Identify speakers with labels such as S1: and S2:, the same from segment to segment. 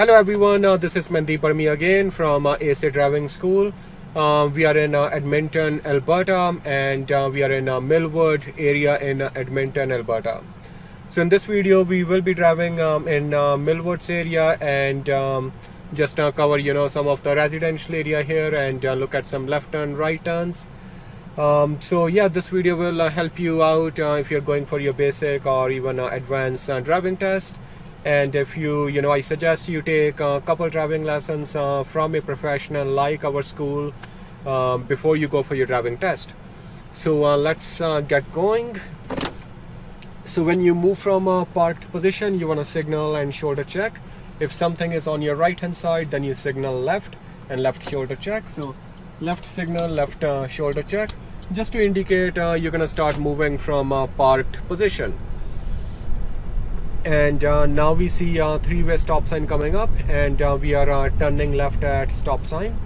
S1: Hello everyone, uh, this is Mandeep Parmi again from uh, ASA Driving School. Uh, we are in uh, Edmonton, Alberta and uh, we are in uh, Millwood area in Edmonton, Alberta. So in this video we will be driving um, in Millwoods area and um, just uh, cover you know some of the residential area here and look at some left turn, right turns. Um, so yeah, this video will help you out if you're going for your basic or even advanced driving test. And if you, you know, I suggest you take a couple driving lessons uh, from a professional like our school um, before you go for your driving test. So uh, let's uh, get going. So when you move from a parked position, you want to signal and shoulder check. If something is on your right hand side, then you signal left and left shoulder check. So left signal, left uh, shoulder check just to indicate uh, you're gonna start moving from a parked position and uh, now we see a three-way stop sign coming up and uh, we are uh, turning left at stop sign.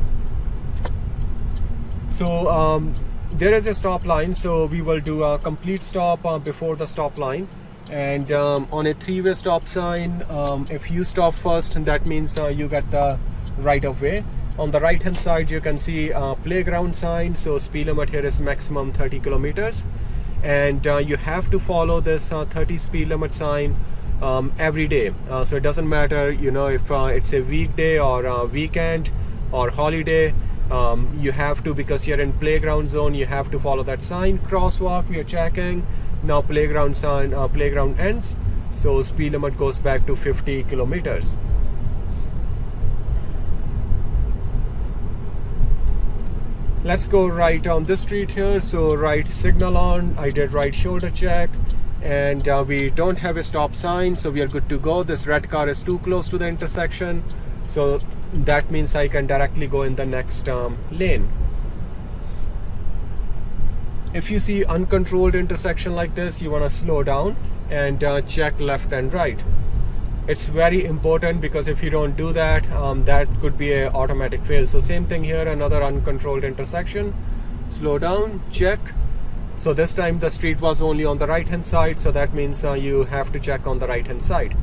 S1: So um, there is a stop line so we will do a complete stop uh, before the stop line. And um, on a three-way stop sign um, if you stop first that means uh, you get the right of way. On the right hand side you can see a playground sign. So speed limit here is maximum 30 kilometers. And uh, you have to follow this uh, 30 speed limit sign um, every day. Uh, so it doesn't matter you know if uh, it's a weekday or a weekend or holiday um, you have to because you're in playground zone you have to follow that sign crosswalk we are checking. Now playground sign uh, playground ends so speed limit goes back to 50 kilometers. Let's go right on this street here. So right signal on I did right shoulder check and uh, we don't have a stop sign so we are good to go. This red car is too close to the intersection so that means I can directly go in the next um, lane. If you see uncontrolled intersection like this you want to slow down and uh, check left and right. It's very important because if you don't do that um, that could be a automatic fail. So same thing here another uncontrolled intersection. Slow down check so this time the street was only on the right hand side so that means uh, you have to check on the right hand side.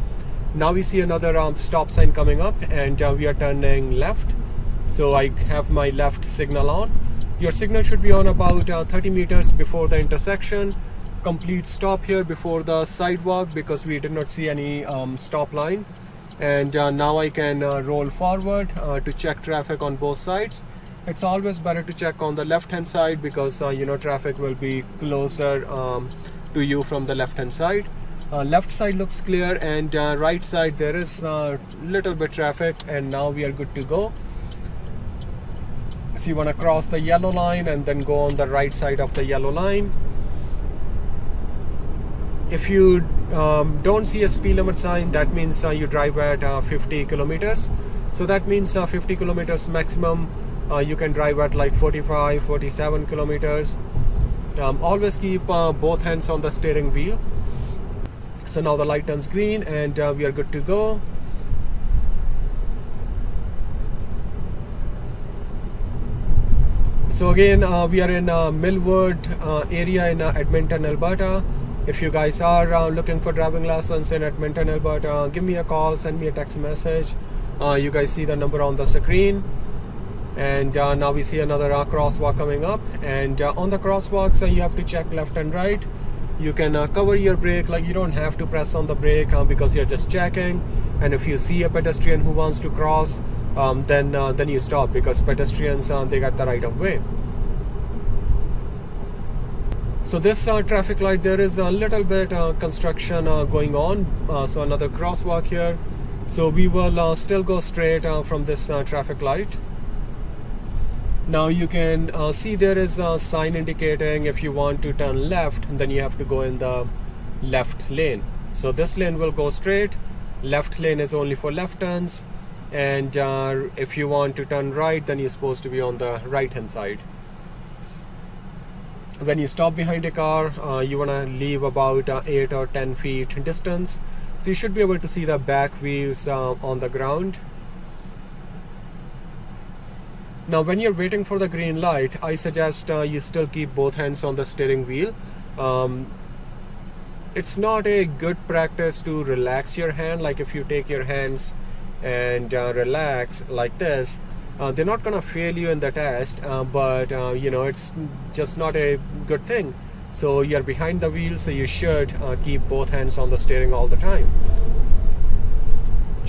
S1: Now we see another um, stop sign coming up and uh, we are turning left. So I have my left signal on. Your signal should be on about uh, 30 meters before the intersection. Complete stop here before the sidewalk because we did not see any um, stop line. And uh, now I can uh, roll forward uh, to check traffic on both sides it's always better to check on the left hand side because uh, you know traffic will be closer um, to you from the left hand side. Uh, left side looks clear and uh, right side there is a little bit traffic and now we are good to go. So you want to cross the yellow line and then go on the right side of the yellow line. If you um, don't see a speed limit sign that means uh, you drive at uh, 50 kilometers. So that means uh, 50 kilometers maximum uh, you can drive at like 45 47 kilometers um, always keep uh, both hands on the steering wheel so now the light turns green and uh, we are good to go so again we are in Millwood area in Edmonton Alberta if you guys are uh, looking for driving lessons in Edmonton, Alberta, give me a call, send me a text message. Uh, you guys see the number on the screen. And uh, now we see another uh, crosswalk coming up. And uh, on the crosswalks, uh, you have to check left and right. You can cover your brake, like you don't have to press on the brake because you're just checking. And if you see a pedestrian who wants to cross, um, then then you stop because pedestrians they got the right of way so this uh, traffic light there is a little bit uh, construction uh, going on uh, so another crosswalk here so we will uh, still go straight uh, from this traffic light now you can see there is a sign indicating if you want to turn left then you have to go in the left lane. So this lane will go straight. Left lane is only for left turns. And if you want to turn right then you're supposed to be on the right hand side. When you stop behind a car uh, you want to leave about uh, 8 or 10 feet distance. So you should be able to see the back wheels uh, on the ground now when you're waiting for the green light I suggest uh, you still keep both hands on the steering wheel. Um, it's not a good practice to relax your hand. Like if you take your hands and uh, relax like this uh, they're not gonna fail you in the test uh, but uh, you know it's just not a good thing. So you're behind the wheel so you should uh, keep both hands on the steering all the time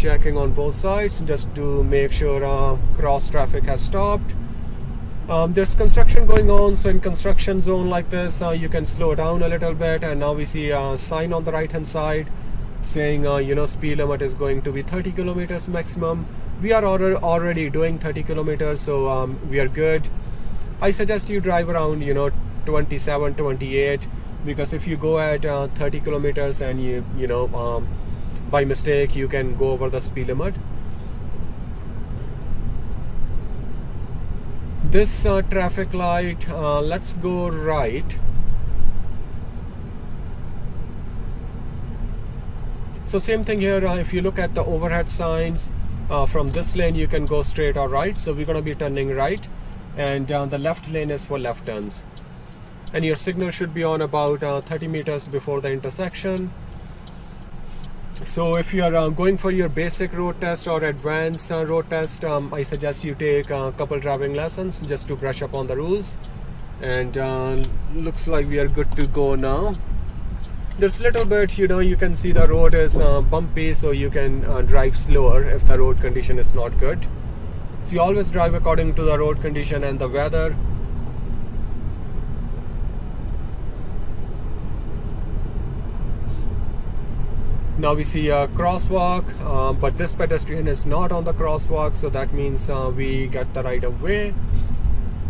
S1: checking on both sides just to make sure uh, cross traffic has stopped. Um, there's construction going on so in construction zone like this uh, you can slow down a little bit and now we see a sign on the right hand side saying uh, you know speed limit is going to be 30 kilometers maximum. We are already doing 30 kilometers so um, we are good. I suggest you drive around you know 27 28 because if you go at uh, 30 kilometers and you you know um, by mistake you can go over the speed limit. This uh, traffic light uh, let's go right. So same thing here uh, if you look at the overhead signs uh, from this lane you can go straight or right. So we're going to be turning right and uh, the left lane is for left turns. And your signal should be on about uh, 30 meters before the intersection so if you are uh, going for your basic road test or advanced uh, road test um, I suggest you take a couple driving lessons just to brush up on the rules. And uh, looks like we are good to go now. There's a little bit you know you can see the road is uh, bumpy so you can uh, drive slower if the road condition is not good. So you always drive according to the road condition and the weather now we see a crosswalk uh, but this pedestrian is not on the crosswalk so that means uh, we get the right of way.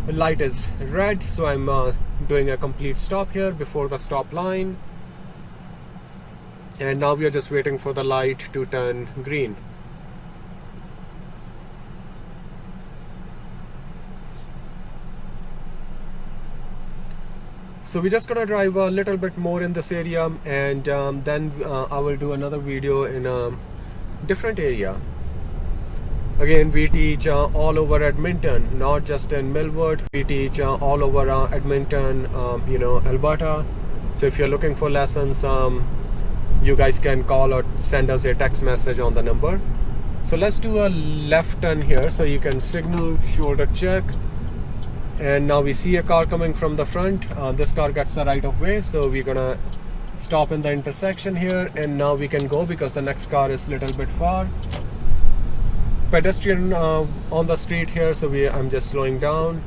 S1: Light is red so I'm uh, doing a complete stop here before the stop line. And now we are just waiting for the light to turn green so we're just gonna drive a little bit more in this area and um, then uh, I will do another video in a different area. Again we teach uh, all over Edmonton not just in Millwood we teach uh, all over uh, Edmonton um, you know Alberta. So if you're looking for lessons um, you guys can call or send us a text message on the number. So let's do a left turn here so you can signal shoulder check and now we see a car coming from the front. Uh, this car gets the right of way so we're gonna stop in the intersection here. And now we can go because the next car is a little bit far. Pedestrian uh, on the street here so we I'm just slowing down.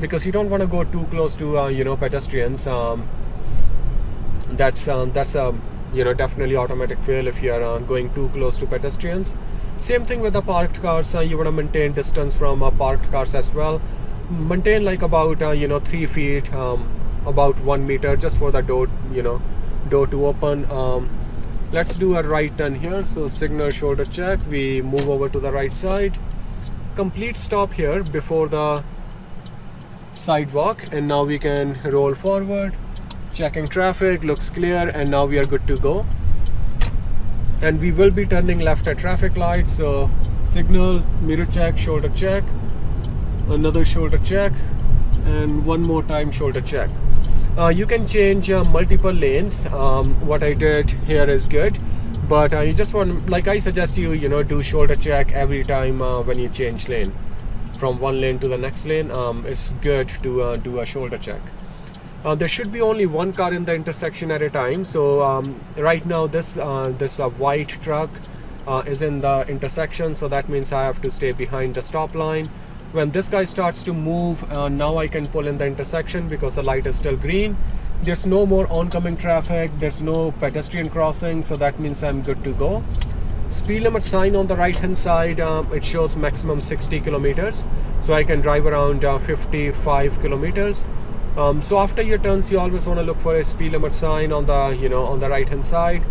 S1: Because you don't want to go too close to uh, you know pedestrians um, that's um, that's a you know definitely automatic fail if you are uh, going too close to pedestrians. Same thing with the parked cars uh, you want to maintain distance from uh, parked cars as well maintain like about uh, you know three feet um, about one meter just for the door you know door to open. Um, let's do a right turn here. So signal shoulder check. We move over to the right side. Complete stop here before the sidewalk. And now we can roll forward. Checking traffic. Looks clear. And now we are good to go. And we will be turning left at traffic lights so signal mirror check shoulder check another shoulder check and one more time shoulder check. Uh, you can change uh, multiple lanes. Um, what I did here is good but uh, you just want like I suggest you you know do shoulder check every time uh, when you change lane. From one lane to the next lane um, it's good to uh, do a shoulder check. Uh, there should be only one car in the intersection at a time. So um, right now this this white truck is in the intersection. So that means I have to stay behind the stop line when this guy starts to move uh, now I can pull in the intersection because the light is still green. There's no more oncoming traffic. There's no pedestrian crossing so that means I'm good to go. Speed limit sign on the right hand side um, it shows maximum 60 kilometers. So I can drive around uh, 55 kilometers. Um, so after your turns you always want to look for a speed limit sign on the you know on the right hand side.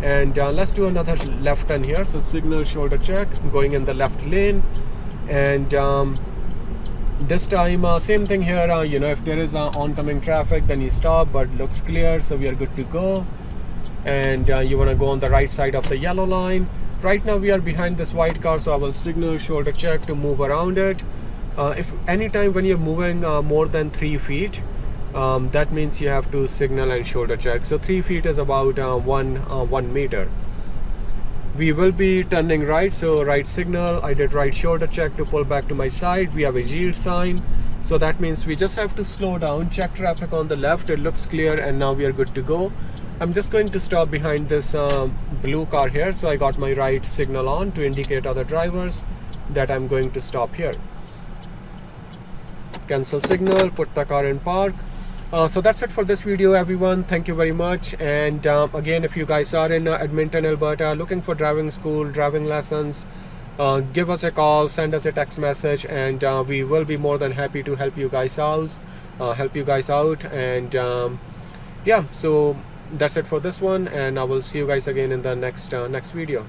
S1: And uh, let's do another left turn here. So signal shoulder check going in the left lane and um, this time uh, same thing here uh, you know if there is uh, oncoming traffic then you stop but looks clear so we are good to go. And uh, you want to go on the right side of the yellow line. Right now we are behind this white car so I will signal shoulder check to move around it. Uh, if anytime when you're moving uh, more than three feet um, that means you have to signal and shoulder check. So three feet is about one one meter we will be turning right so right signal. I did right shoulder check to pull back to my side. We have a yield sign. So that means we just have to slow down check traffic on the left. It looks clear and now we are good to go. I'm just going to stop behind this um, blue car here. So I got my right signal on to indicate other drivers that I'm going to stop here. Cancel signal put the car in park uh, so that's it for this video everyone. Thank you very much. And um, again if you guys are in uh, Edmonton Alberta looking for driving school driving lessons uh, give us a call send us a text message and uh, we will be more than happy to help you guys out uh, help you guys out. And um, yeah so that's it for this one. And I will see you guys again in the next uh, next video